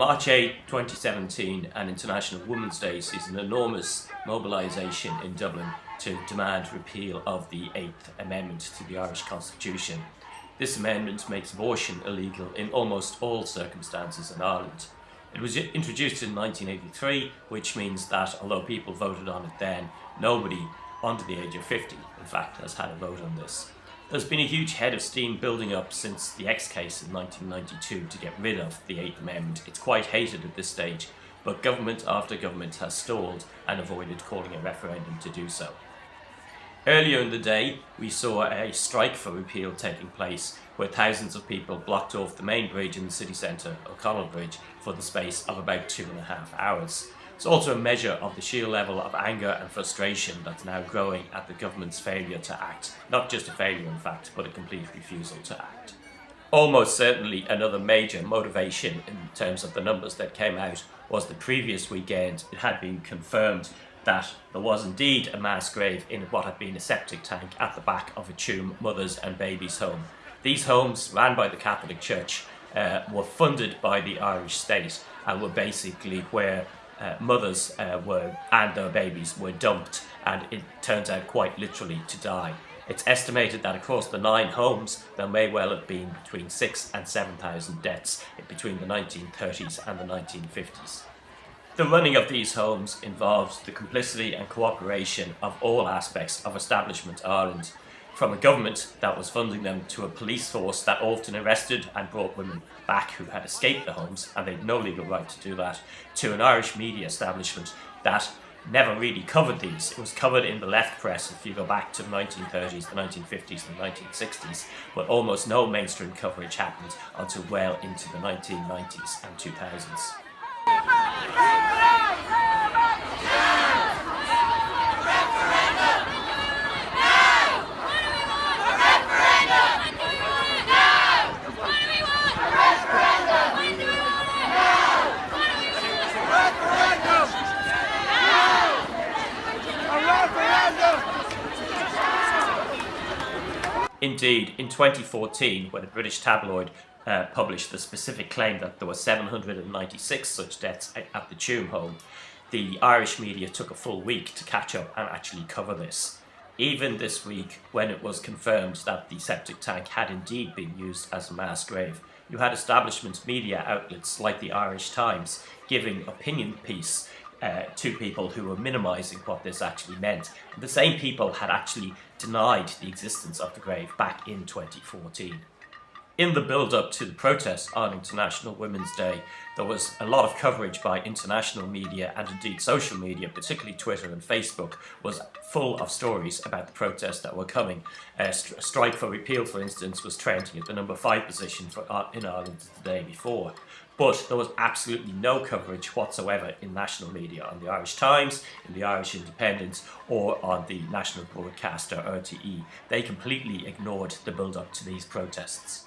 March 8, 2017 and International Women's Day sees an enormous mobilisation in Dublin to demand repeal of the 8th Amendment to the Irish Constitution. This amendment makes abortion illegal in almost all circumstances in Ireland. It was introduced in 1983, which means that although people voted on it then, nobody under the age of 50, in fact, has had a vote on this. There's been a huge head of steam building up since the X case in 1992 to get rid of the Eighth Amendment. It's quite hated at this stage, but government after government has stalled and avoided calling a referendum to do so. Earlier in the day, we saw a strike for repeal taking place where thousands of people blocked off the main bridge in the city centre, O'Connell Bridge, for the space of about two and a half hours. It's also a measure of the sheer level of anger and frustration that's now growing at the government's failure to act. Not just a failure, in fact, but a complete refusal to act. Almost certainly another major motivation in terms of the numbers that came out was the previous weekend it had been confirmed that there was indeed a mass grave in what had been a septic tank at the back of a Tuam Mothers and Babies home. These homes, ran by the Catholic Church, uh, were funded by the Irish state and were basically where uh, mothers uh, were and their babies were dumped and it turns out quite literally to die. It's estimated that across the nine homes there may well have been between six and 7,000 deaths between the 1930s and the 1950s. The running of these homes involves the complicity and cooperation of all aspects of Establishment Ireland from a government that was funding them to a police force that often arrested and brought women back who had escaped the homes and they'd no legal right to do that, to an Irish media establishment that never really covered these. It was covered in the left press if you go back to the 1930s, the 1950s, the 1960s, but almost no mainstream coverage happened until well into the 1990s and 2000s. Indeed, in 2014, when a British tabloid uh, published the specific claim that there were 796 such deaths at the Tuam home, the Irish media took a full week to catch up and actually cover this. Even this week, when it was confirmed that the septic tank had indeed been used as a mass grave, you had establishment media outlets like the Irish Times giving opinion piece uh, to people who were minimising what this actually meant. The same people had actually denied the existence of the grave back in 2014. In the build-up to the protests on International Women's Day, there was a lot of coverage by international media and indeed social media, particularly Twitter and Facebook, was full of stories about the protests that were coming. a strike for repeal, for instance, was trending at the number five position for, uh, in Ireland the day before but there was absolutely no coverage whatsoever in national media, on the Irish Times, in the Irish Independent, or on the national broadcaster RTE. They completely ignored the build-up to these protests.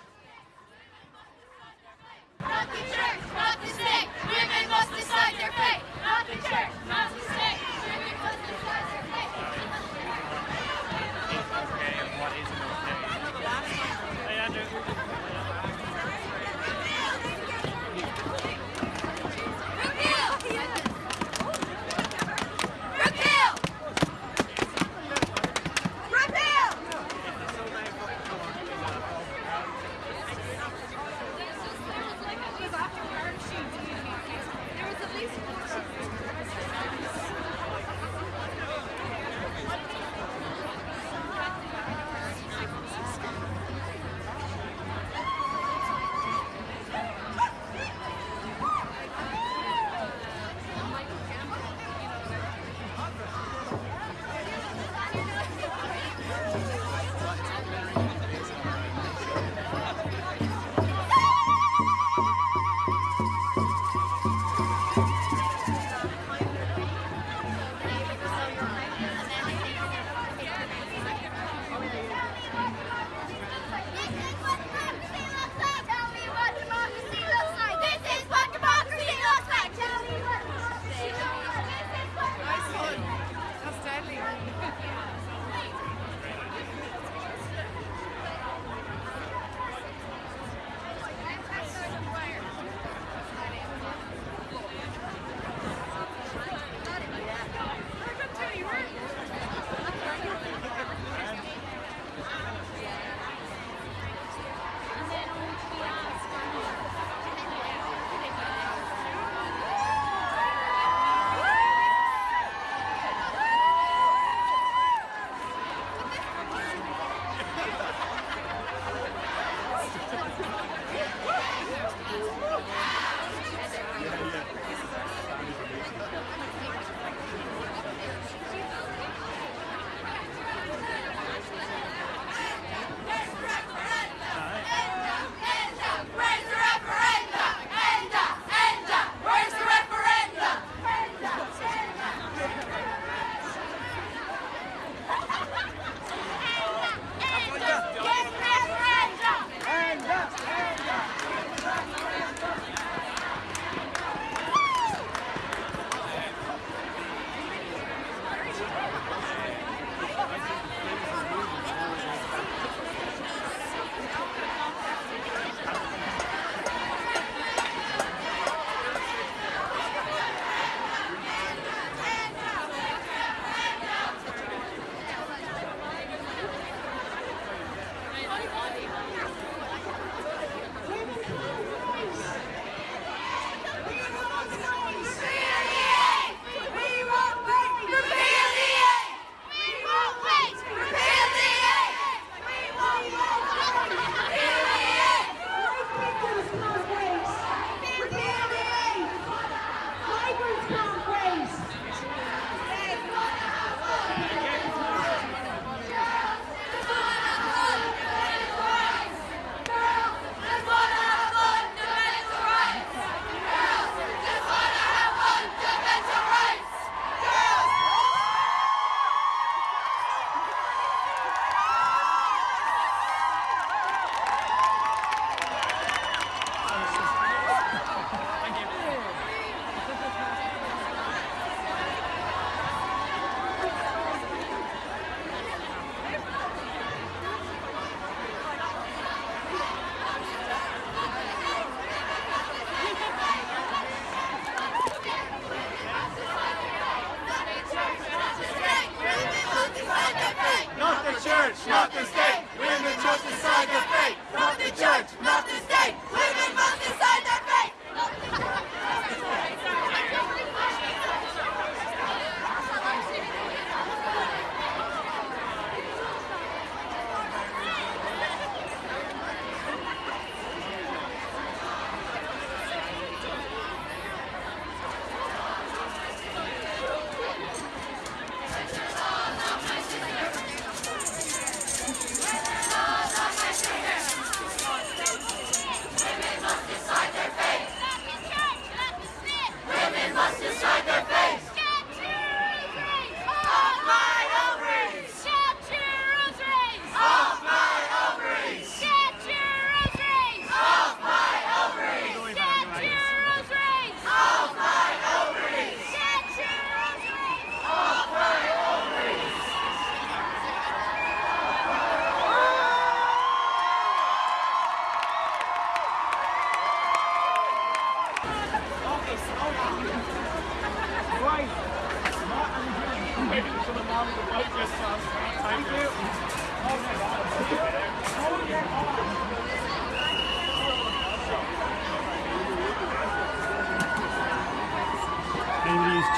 Not the church, not the state. Women must decide their fate. Not the church, not the state.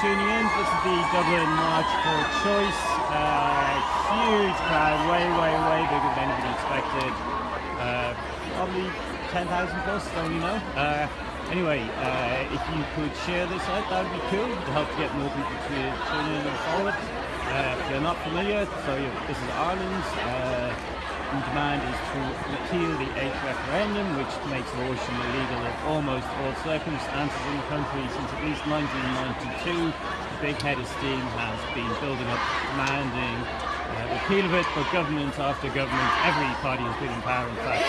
Tuning in. This is the Dublin March for Choice. Uh, huge crowd, way, way, way bigger than anybody expected. Uh, probably 10,000 plus, don't you know? Uh, anyway, uh, if you could share this out, that would be cool to help get more people to tune in and follow it. Uh, if you're not familiar, so this is Ireland's. The demand is to repeal the eighth referendum, which makes abortion illegal in almost all circumstances in the country since at least 1992. The big head of steam has been building up, demanding uh, repeal of it, but government after government, every party has been in power, in fact,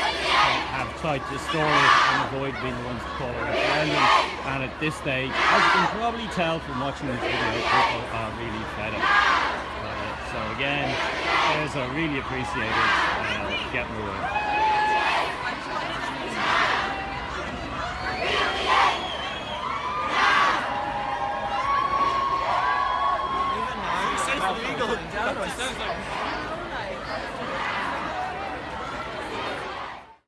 have tried to store it and avoid being the ones to call a referendum. And at this stage, as you can probably tell from watching this video, people are really fed up. Uh, so again, there's a really appreciated uh, getting the word.